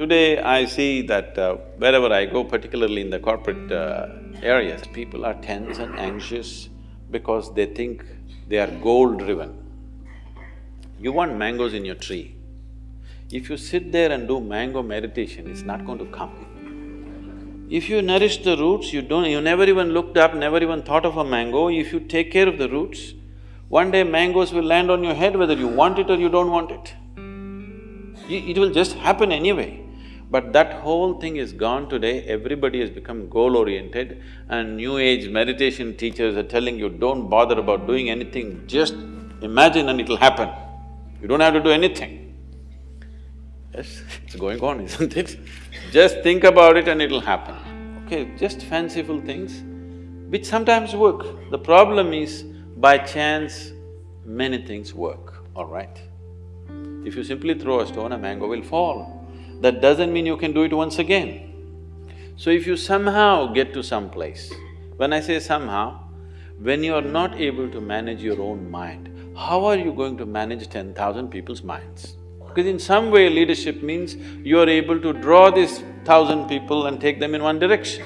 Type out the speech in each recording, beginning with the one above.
Today I see that uh, wherever I go, particularly in the corporate uh, areas, people are tense and anxious because they think they are goal-driven. You want mangoes in your tree. If you sit there and do mango meditation, it's not going to come. If you nourish the roots, you don't… you never even looked up, never even thought of a mango, if you take care of the roots, one day mangoes will land on your head whether you want it or you don't want it. It will just happen anyway. But that whole thing is gone today, everybody has become goal-oriented and new age meditation teachers are telling you, don't bother about doing anything, just imagine and it'll happen. You don't have to do anything. Yes, it's going on, isn't it? Just think about it and it'll happen. Okay, just fanciful things, which sometimes work. The problem is, by chance, many things work, all right? If you simply throw a stone, a mango will fall. That doesn't mean you can do it once again. So if you somehow get to some place, when I say somehow, when you are not able to manage your own mind, how are you going to manage ten thousand people's minds? Because in some way leadership means you are able to draw these thousand people and take them in one direction.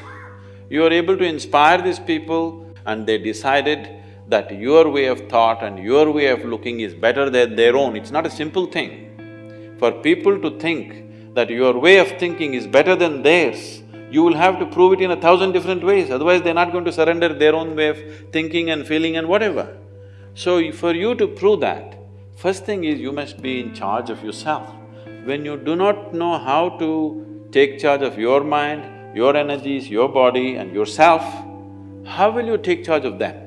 You are able to inspire these people and they decided that your way of thought and your way of looking is better than their own. It's not a simple thing. For people to think that your way of thinking is better than theirs, you will have to prove it in a thousand different ways, otherwise they're not going to surrender their own way of thinking and feeling and whatever. So, for you to prove that, first thing is you must be in charge of yourself. When you do not know how to take charge of your mind, your energies, your body and yourself, how will you take charge of them?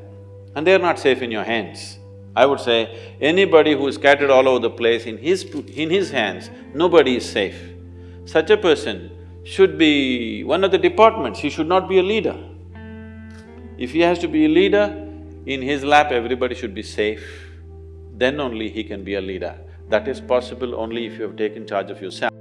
and they're not safe in your hands. I would say, anybody who is scattered all over the place, in his… in his hands, nobody is safe. Such a person should be one of the departments, he should not be a leader. If he has to be a leader, in his lap everybody should be safe, then only he can be a leader. That is possible only if you have taken charge of yourself.